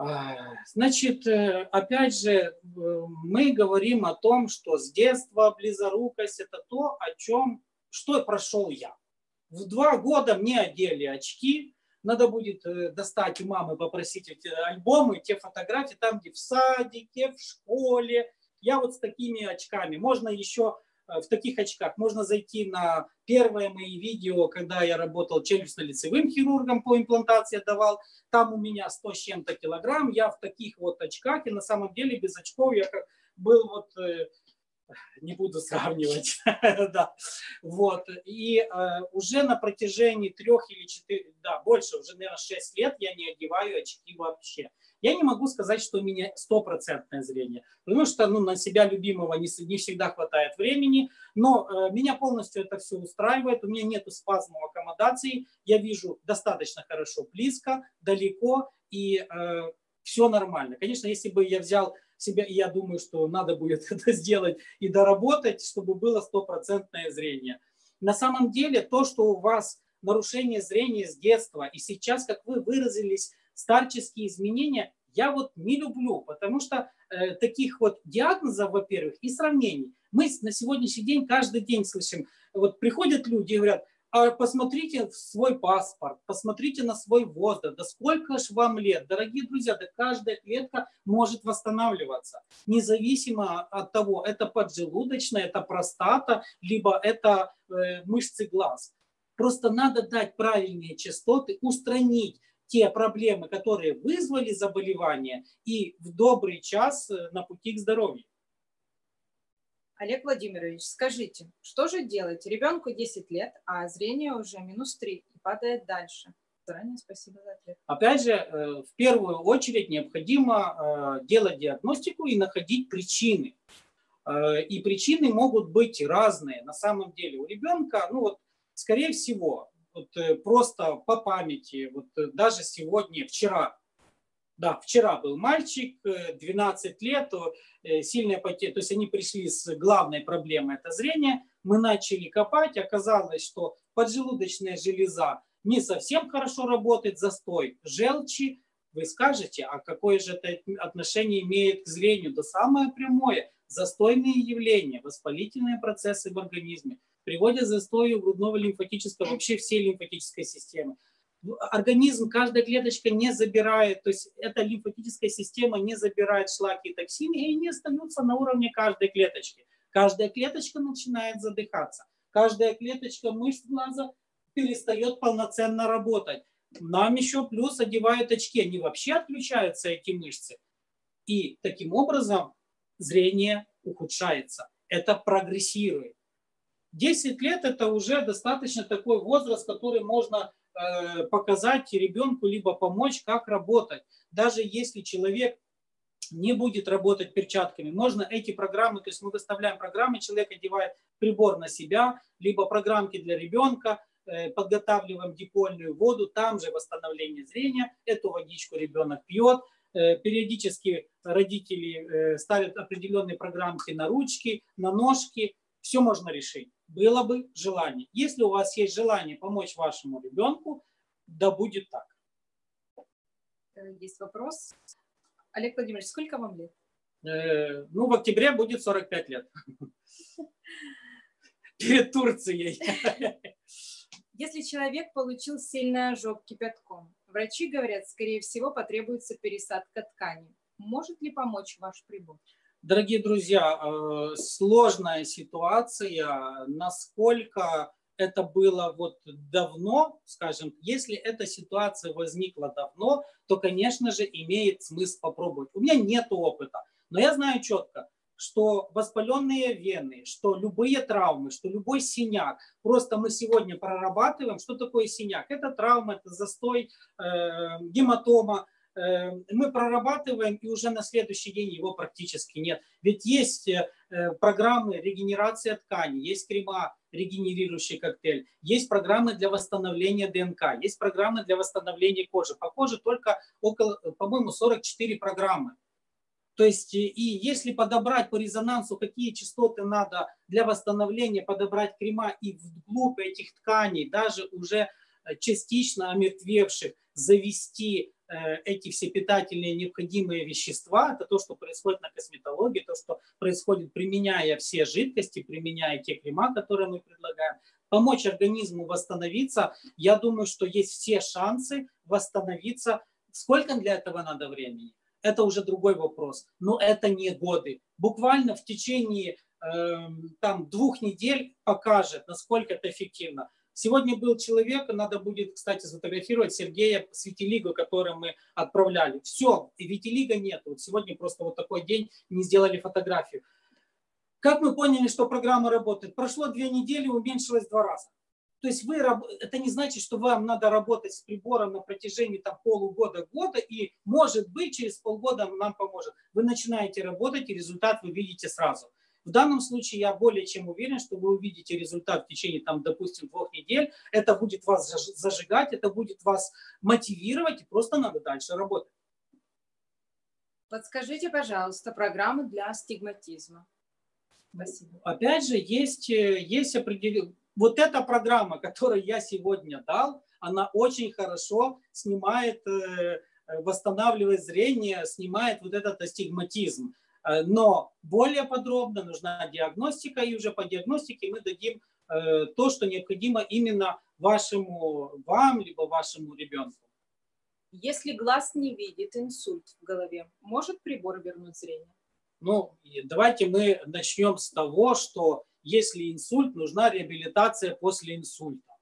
Speaker 1: А, значит, э, опять же, э, мы говорим о том, что с детства близорукость – это то, о чем, что прошел я. В два года мне одели очки, надо будет достать у мамы, попросить эти альбомы, те фотографии, там, где в садике, в школе, я вот с такими очками. Можно еще э, в таких очках можно зайти на первые мои видео, когда я работал челюстно-лицевым хирургом по имплантации давал. Там у меня 100 с чем-то килограмм. Я в таких вот очках. И на самом деле без очков я как был вот э, не буду сравнивать, да, вот, и э, уже на протяжении трех или четырех, да, больше, уже, наверное, шесть лет я не одеваю очки вообще. Я не могу сказать, что у меня стопроцентное зрение, потому что ну, на себя любимого не, не всегда хватает времени, но э, меня полностью это все устраивает, у меня нет спазмов аккомодации, я вижу достаточно хорошо близко, далеко, и э, все нормально. Конечно, если бы я взял себя, и я думаю, что надо будет это сделать и доработать, чтобы было стопроцентное зрение. На самом деле, то, что у вас нарушение зрения с детства, и сейчас, как вы выразились, старческие изменения я вот не люблю, потому что э, таких вот диагнозов, во-первых, и сравнений. Мы на сегодняшний день каждый день слышим, вот приходят люди и говорят, а посмотрите в свой паспорт, посмотрите на свой возраст, да сколько ж вам лет. Дорогие друзья, да каждая клетка может восстанавливаться, независимо от того, это поджелудочная, это простата, либо это э, мышцы глаз. Просто надо дать правильные частоты, устранить те проблемы, которые вызвали заболевание, и в добрый час э, на пути к здоровью.
Speaker 2: Олег Владимирович, скажите, что же делать? Ребенку 10 лет, а зрение уже минус 3 и падает дальше. Заранее спасибо за ответ.
Speaker 1: Опять же, э, в первую очередь необходимо э, делать диагностику и находить причины. И причины могут быть разные. На самом деле у ребенка, ну вот, скорее всего, вот э, просто по памяти, вот э, даже сегодня, вчера, да, вчера был мальчик, 12 лет, сильная потеря, то есть они пришли с главной проблемой, это зрение, мы начали копать, оказалось, что поджелудочная железа не совсем хорошо работает, застой желчи, вы скажете, а какое же это отношение имеет к зрению? Да самое прямое. Застойные явления, воспалительные процессы в организме приводят к застою грудного лимфатического, вообще всей лимфатической системы. Организм, каждая клеточка не забирает, то есть эта лимфатическая система не забирает шлаки и токсины, и они остаются на уровне каждой клеточки. Каждая клеточка начинает задыхаться. Каждая клеточка мышц глаза перестает полноценно работать. Нам еще плюс одевают очки, они вообще отключаются, эти мышцы. И таким образом зрение ухудшается. Это прогрессирует. 10 лет это уже достаточно такой возраст, который можно показать ребенку, либо помочь, как работать. Даже если человек не будет работать перчатками, можно эти программы, то есть мы выставляем программы, человек одевает прибор на себя, либо программки для ребенка, Э, подготавливаем дипольную воду, там же восстановление зрения, эту водичку ребенок пьет, э, периодически родители э, ставят определенные программки на ручки, на ножки, все можно решить. Было бы желание. Если у вас есть желание помочь вашему ребенку, да будет так.
Speaker 2: Есть вопрос. Олег Владимирович, сколько вам лет?
Speaker 1: Ну, в октябре будет 45 лет. Перед Турцией.
Speaker 2: Если человек получил сильный ожог кипятком, врачи говорят, скорее всего, потребуется пересадка ткани. Может ли помочь ваш прибор?
Speaker 1: Дорогие друзья, э, сложная ситуация, насколько это было вот давно, скажем, если эта ситуация возникла давно, то, конечно же, имеет смысл попробовать. У меня нет опыта, но я знаю четко, что воспаленные вены, что любые травмы, что любой синяк, просто мы сегодня прорабатываем, что такое синяк. Это травма, это застой, э, гематома. Э, мы прорабатываем, и уже на следующий день его практически нет. Ведь есть э, программы регенерации тканей, есть крема, регенерирующий коктейль, есть программы для восстановления ДНК, есть программы для восстановления кожи. По коже только около, по-моему, 44 программы. То есть, э, и если подобрать по резонансу, какие частоты надо для восстановления, подобрать крема и вглубь этих тканей, даже уже частично омертвевших, завести эти все питательные необходимые вещества, это то, что происходит на косметологии, то, что происходит, применяя все жидкости, применяя те крема, которые мы предлагаем, помочь организму восстановиться, я думаю, что есть все шансы восстановиться. Сколько для этого надо времени? это уже другой вопрос. Но это не годы. Буквально в течение э, там, двух недель покажет, насколько это эффективно. Сегодня был человек, надо будет, кстати, сфотографировать Сергея с Витилиго, который мы отправляли. Все, и Витилига нет. Вот сегодня просто вот такой день не сделали фотографию. Как мы поняли, что программа работает? Прошло две недели, уменьшилось два раза. То есть вы, это не значит, что вам надо работать с прибором на протяжении там, полугода-года, и может быть через полгода нам поможет. Вы начинаете работать, и результат вы видите сразу. В данном случае я более чем уверен, что вы увидите результат в течение, там, допустим, двух недель. Это будет вас зажигать, это будет вас мотивировать, и просто надо дальше работать.
Speaker 2: Подскажите, пожалуйста, программы для астигматизма.
Speaker 1: Спасибо. Опять же, есть, э, есть определенные вот эта программа, которую я сегодня дал, она очень хорошо снимает, э, восстанавливает зрение, снимает вот этот астигматизм. Э, но более подробно нужна диагностика, и уже по диагностике мы дадим э, то, что необходимо именно вашему, вам, либо вашему ребенку.
Speaker 2: Если глаз не видит инсульт в голове, может прибор вернуть зрение?
Speaker 1: Ну, давайте мы начнем с того, что если инсульт, нужна реабилитация после инсульта.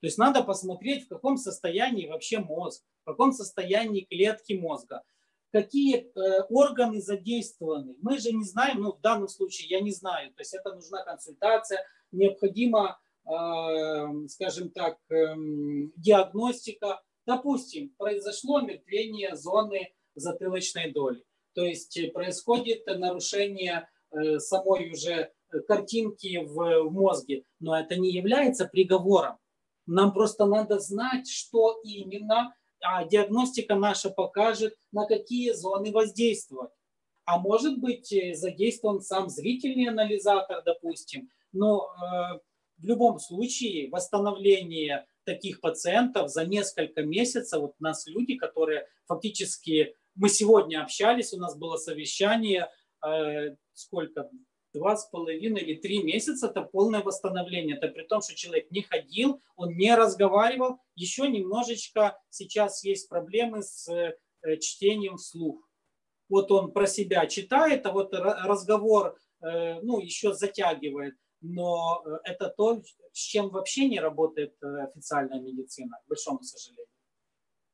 Speaker 1: То есть надо посмотреть, в каком состоянии вообще мозг, в каком состоянии клетки мозга, какие э, органы задействованы. Мы же не знаем, ну в данном случае я не знаю, то есть это нужна консультация, необходима, э, скажем так, э, диагностика. Допустим, произошло мертвение зоны затылочной доли, то есть происходит нарушение э, самой уже картинки в, в мозге, но это не является приговором. Нам просто надо знать, что именно, а диагностика наша покажет, на какие зоны воздействовать. А может быть э, задействован сам зрительный анализатор, допустим, но э, в любом случае восстановление таких пациентов за несколько месяцев, вот у нас люди, которые фактически, мы сегодня общались, у нас было совещание, э, сколько, два с половиной или три месяца, это полное восстановление. Это при том, что человек не ходил, он не разговаривал. Еще немножечко сейчас есть проблемы с э, чтением вслух. Вот он про себя читает, а вот разговор э, ну, еще затягивает. Но э, это то, с чем вообще не работает официальная медицина, к большому сожалению.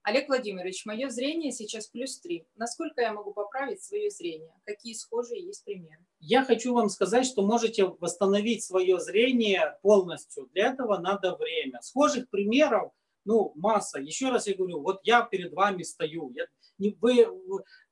Speaker 2: Олег Владимирович, мое зрение сейчас плюс 3. Насколько я могу поправить свое зрение? Какие схожие есть примеры?
Speaker 1: Я хочу вам сказать, что можете восстановить свое зрение полностью. Для этого надо время. Схожих примеров, ну, масса. Еще раз я говорю, вот я перед вами стою. Я, не, вы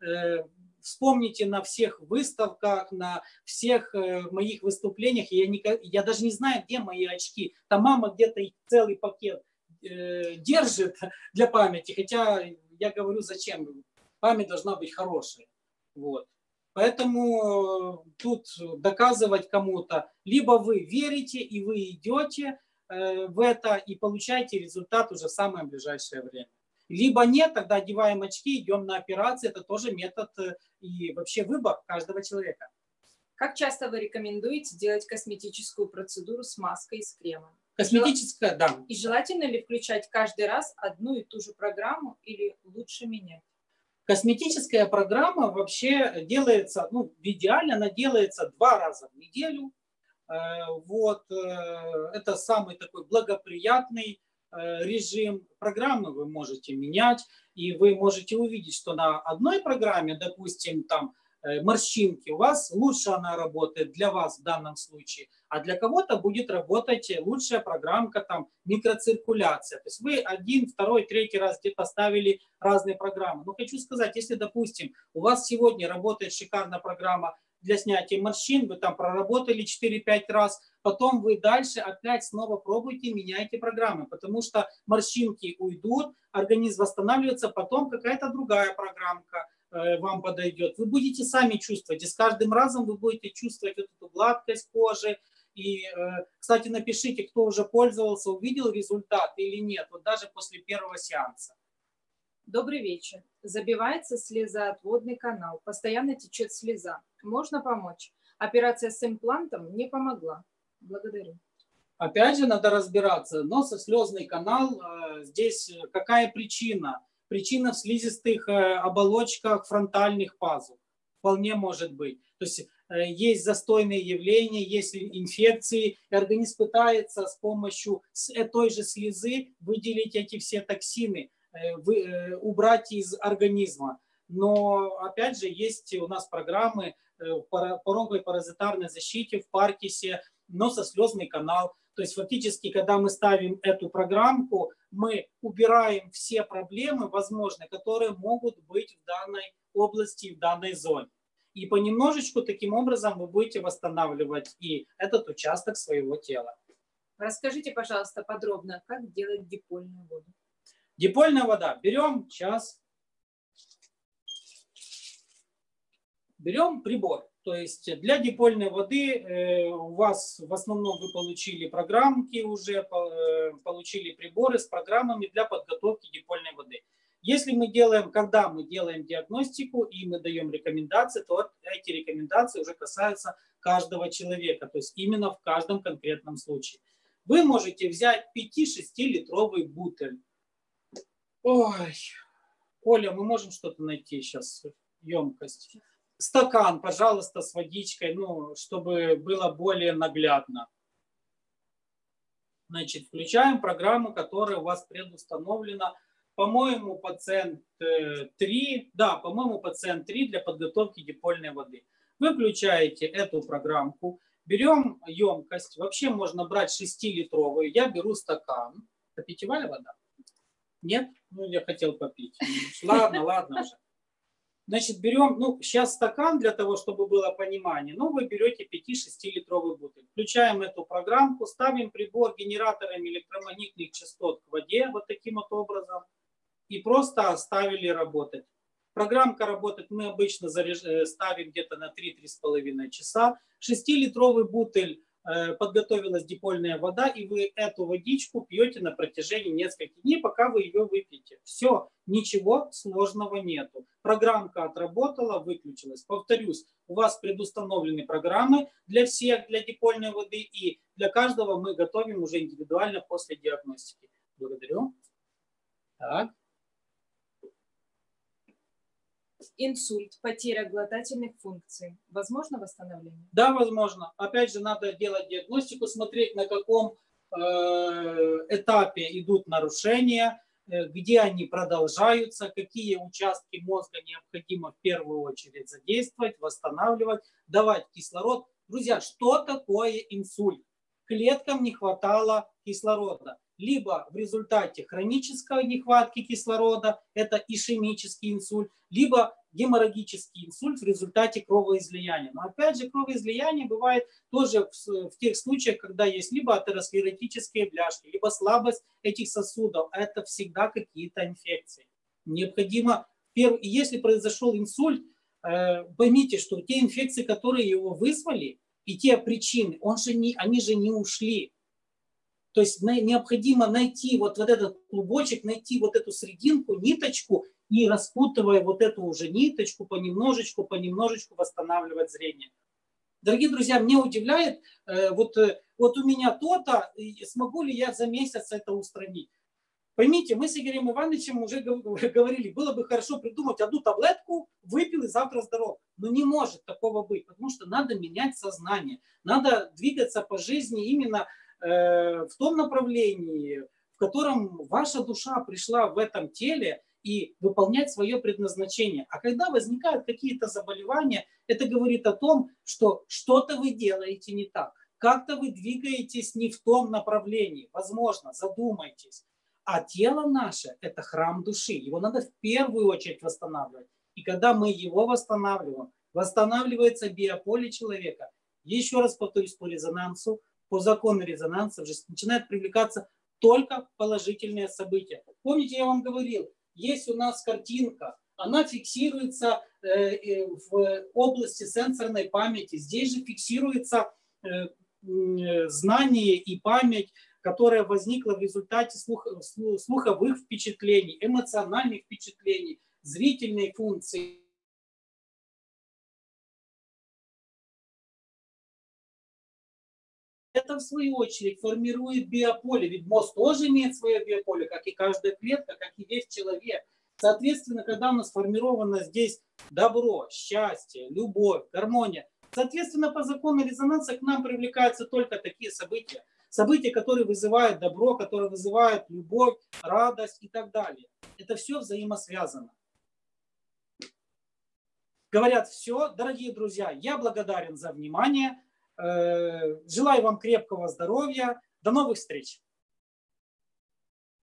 Speaker 1: э, вспомните на всех выставках, на всех э, моих выступлениях, я, не, я даже не знаю, где мои очки. Там мама где-то целый пакет держит для памяти, хотя я говорю, зачем? Память должна быть хорошей. Вот. Поэтому э, тут доказывать кому-то, либо вы верите и вы идете э, в это и получаете результат уже в самое ближайшее время. Либо нет, тогда одеваем очки, идем на операции. Это тоже метод и вообще выбор каждого человека.
Speaker 2: Как часто вы рекомендуете делать косметическую процедуру с маской и с кремом?
Speaker 1: Косметическая, да.
Speaker 2: И желательно ли включать каждый раз одну и ту же программу или лучше менять?
Speaker 1: Косметическая программа вообще делается, ну, в идеале она делается два раза в неделю. Э, вот, э, это самый такой благоприятный э, режим. Программы вы можете менять, и вы можете увидеть, что на одной программе, допустим, там морщинки, у вас лучше она работает для вас в данном случае, а для кого-то будет работать лучшая программка, там, микроциркуляция. То есть вы один, второй, третий раз где-то ставили разные программы. Но хочу сказать, если, допустим, у вас сегодня работает шикарная программа для снятия морщин, вы там проработали 4-5 раз, потом вы дальше опять снова пробуйте, меняйте программы, потому что морщинки уйдут, организм восстанавливается, потом какая-то другая программка – Э, вам подойдет. Вы будете сами чувствовать, и с каждым разом вы будете чувствовать вот эту гладкость кожи. И, э, кстати, напишите, кто уже пользовался, увидел результат или нет, вот даже после первого сеанса.
Speaker 2: Добрый вечер. Забивается слезоотводный канал, постоянно течет слеза. Можно помочь? Операция с имплантом не помогла. Благодарю.
Speaker 1: Опять же, надо разбираться. Носослезный канал, э, здесь какая причина? Причина в слизистых э, оболочках фронтальных пазух. Вполне может быть. То есть э, есть застойные явления, есть инфекции, и организм пытается с помощью э, той же слезы выделить эти все токсины, убрать из организма. Но опять же есть у нас программы по ронговой паразитарной защите в Паркисе, носослезный канал. То есть фактически, когда мы ставим эту программку, мы убираем все проблемы возможные, которые могут быть в данной области, в данной зоне. И понемножечку таким образом вы будете восстанавливать и этот участок своего тела.
Speaker 2: Расскажите, пожалуйста, подробно, как делать дипольную воду.
Speaker 1: Дипольная вода. Берем час. Берем прибор. То есть для дипольной воды э, у вас в основном вы получили программки уже, э, получили приборы с программами для подготовки дипольной воды. Если мы делаем, когда мы делаем диагностику и мы даем рекомендации, то эти рекомендации уже касаются каждого человека, то есть именно в каждом конкретном случае. Вы можете взять 5-6 литровый бутыль. Ой, Оля, мы можем что-то найти сейчас, емкость стакан, пожалуйста, с водичкой, ну, чтобы было более наглядно. Значит, включаем программу, которая у вас предустановлена. По-моему, пациент 3, э, да, по-моему, пациент 3 для подготовки дипольной воды. Вы включаете эту программку, берем емкость, вообще можно брать 6-литровую, я беру стакан. Это питьевая вода? Нет? Ну, я хотел попить. Ладно, ладно уже. Значит, берем, ну, сейчас стакан для того, чтобы было понимание. Ну, вы берете 5-6 литровый бутыль. Включаем эту программку, ставим прибор генераторами электромагнитных частот к воде, вот таким вот образом. И просто оставили работать. Программка работает, мы обычно э, ставим где-то на 3-3,5 часа. 6-литровый бутыль подготовилась дипольная вода, и вы эту водичку пьете на протяжении нескольких дней, пока вы ее выпьете. Все, ничего сложного нету. Программка отработала, выключилась. Повторюсь, у вас предустановлены программы для всех, для дипольной воды, и для каждого мы готовим уже индивидуально после диагностики. Благодарю. Так.
Speaker 2: Инсульт, потеря глотательных функций. Возможно восстановление?
Speaker 1: Да, возможно. Опять же, надо делать диагностику, смотреть, на каком э, этапе идут нарушения, э, где они продолжаются, какие участки мозга необходимо в первую очередь задействовать, восстанавливать, давать кислород. Друзья, что такое инсульт? Клеткам не хватало кислорода либо в результате хронической нехватки кислорода, это ишемический инсульт, либо геморрагический инсульт в результате кровоизлияния. Но опять же, кровоизлияние бывает тоже в, в тех случаях, когда есть либо атеросклеротические бляшки, либо слабость этих сосудов. Это всегда какие-то инфекции. Необходимо, если произошел инсульт, э, поймите, что те инфекции, которые его вызвали, и те причины, он же не, они же не ушли. То есть необходимо найти вот, вот этот клубочек, найти вот эту срединку, ниточку и распутывая вот эту уже ниточку, понемножечку, понемножечку восстанавливать зрение. Дорогие друзья, мне удивляет, э, вот, э, вот у меня то-то, смогу ли я за месяц это устранить? Поймите, мы с Игорем Ивановичем уже говорили, было бы хорошо придумать одну таблетку, выпил и завтра здоров. Но не может такого быть, потому что надо менять сознание, надо двигаться по жизни именно в том направлении, в котором ваша душа пришла в этом теле и выполнять свое предназначение. А когда возникают какие-то заболевания, это говорит о том, что что-то вы делаете не так. Как-то вы двигаетесь не в том направлении. Возможно, задумайтесь. А тело наше – это храм души. Его надо в первую очередь восстанавливать. И когда мы его восстанавливаем, восстанавливается биополе человека. Еще раз повторюсь по резонансу, по закону резонанса начинает привлекаться только положительные события. Помните, я вам говорил, есть у нас картинка, она фиксируется э, э, в области сенсорной памяти. Здесь же фиксируется э, знание и память, которая возникла в результате слуховых впечатлений, эмоциональных впечатлений, зрительной функции Это, в свою очередь, формирует биополе. Ведь мозг тоже имеет свое биополе, как и каждая клетка, как и весь человек. Соответственно, когда у нас сформировано здесь добро, счастье, любовь, гармония, соответственно, по закону резонанса к нам привлекаются только такие события. События, которые вызывают добро, которые вызывают любовь, радость и так далее. Это все взаимосвязано. Говорят, все, дорогие друзья, я благодарен за внимание. Э, желаю вам крепкого здоровья. До новых встреч!